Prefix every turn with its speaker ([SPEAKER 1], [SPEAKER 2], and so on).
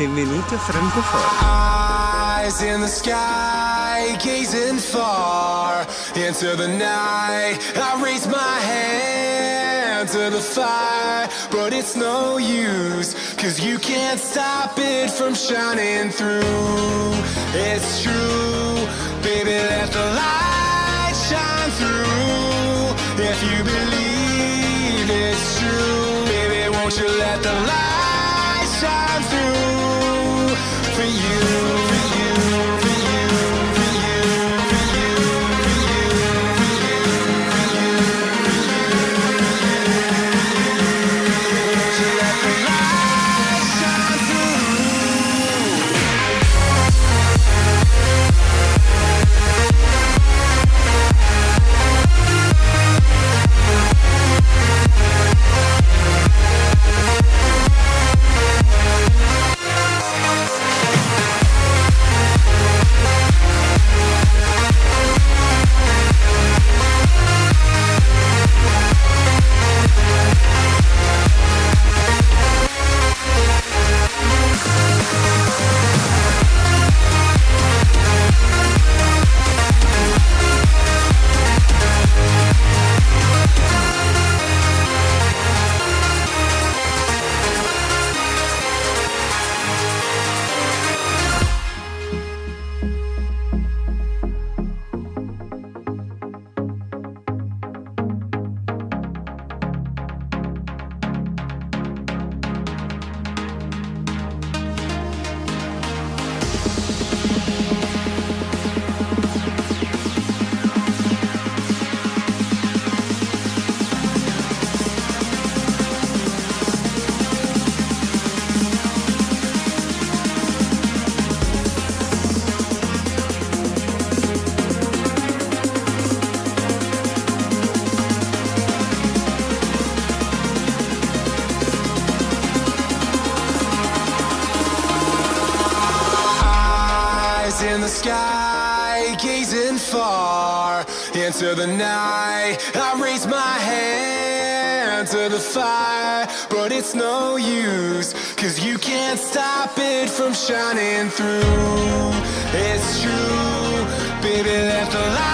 [SPEAKER 1] Benvenuti a Francoforte.
[SPEAKER 2] Eyes in the sky, gazing far into the night. I raise my hand to the fire, but it's no use, cause you can't stop it from shining through. It's true, baby, let the light shine through. If you believe it's true, baby, won't you let the light shine through for you, sky, gazing far into the night. I raise my hand to the fire, but it's no use, cause you can't stop it from shining through. It's true, baby, let the light